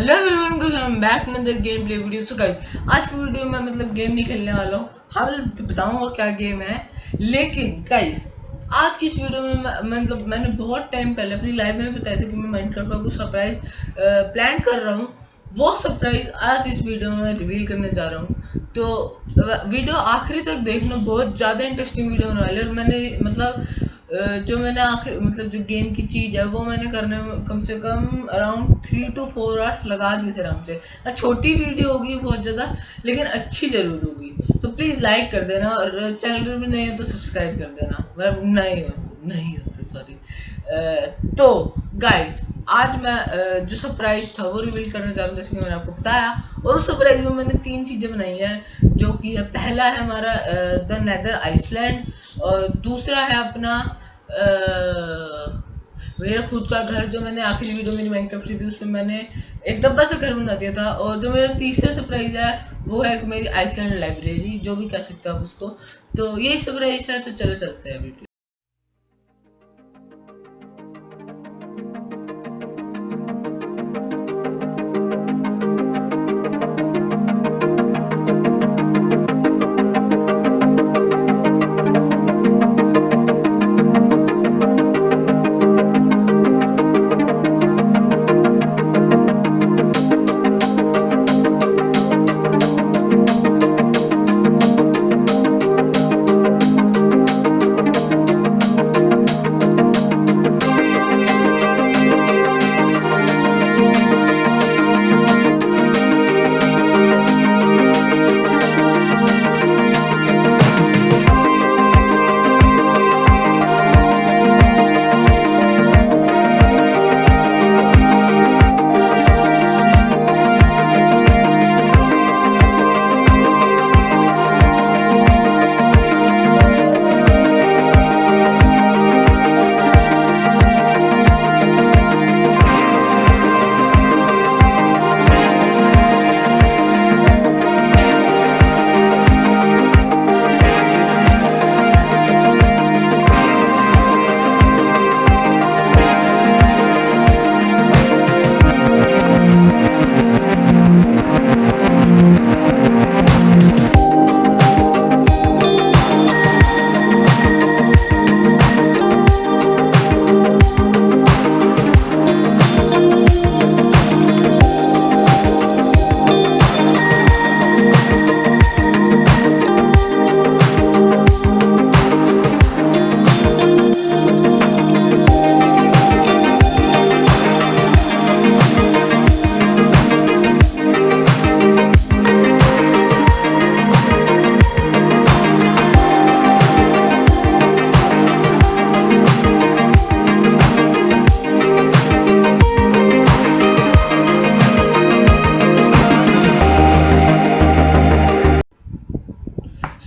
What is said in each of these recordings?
Hello everyone back the game play video so guys आज की video में मतलब गेम नहीं खेलने वाला हूँ। हाँ मतलब बताऊँगा क्या गेम है। लेकिन गाइस आज की इस वीडियो में मतलब मैंने बहुत टाइम पहले अपनी लाइफ में बताया था कि मैं माइनक्राफ्ट का कुछ सरप्राइज़ प्लान कर रहा हूँ। वो सरप्राइज़ आज इस वीडियो में मैं रिवील करने जा रहा हूँ। तो वीडियो आखिरी तक देखना, बहुत ज़्यादा इंटरेस्टिंग वीडियो होने वाली है। और मैंने मतलब जो मैंने आखिर मतलब जो गेम की चीज़ है, वो मैंने करने में कम से कम around three two four hours लगा दिए थे आराम से। छोटी वीडियो होगी बहुत ज़्यादा, लेकिन अच्छी ज़रूर होगी। तो प्लीज़ लाइक कर देना और चैनल में नहीं हो तो सब्सक्राइब कर देना। मतलब नहीं हो, नहीं होते सॉरी तो गाइस आज मैं जो सरप्राइज़ था वो रिवील करने जा रहा हूँ, जैसे कि मैंने आपको बताया। और उस सरप्राइज़ में मैंने तीन चीज़ें बनाई हैं, जो कि पहला है हमारा द नैदर आइसलैंड और दूसरा है अपना मेरा खुद का घर जो मैंने आखिरी वीडियो मेरी माइनक्राफ्ट थी, उसमें मैंने एक डब्बा से घर बना दिया था और जो मेरा तीसरा सरप्राइज़ है, वो है मेरी आइसलैंड लाइब्रेरी जो भी कह सकते हो आप उसको। तो यही सरप्राइज़ है तो चलो चलते हैं video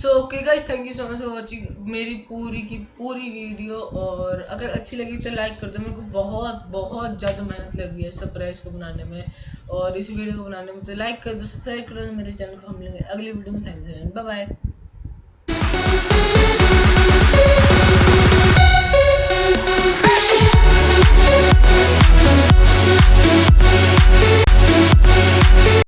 so okay guys thank you so much for watching मेरी पूरी की पूरी वीडियो और अगर अच्छी लगी तो लाइक कर दो। मेरे को बहुत बहुत ज़्यादा मेहनत लगी है सरप्राइज़ को बनाने में और इस वीडियो को बनाने में। तो लाइक कर दो सब्सक्राइब कर दो, मेरे चैनल को हम लेंगे अगली वीडियो में थैंक यू बाय बाय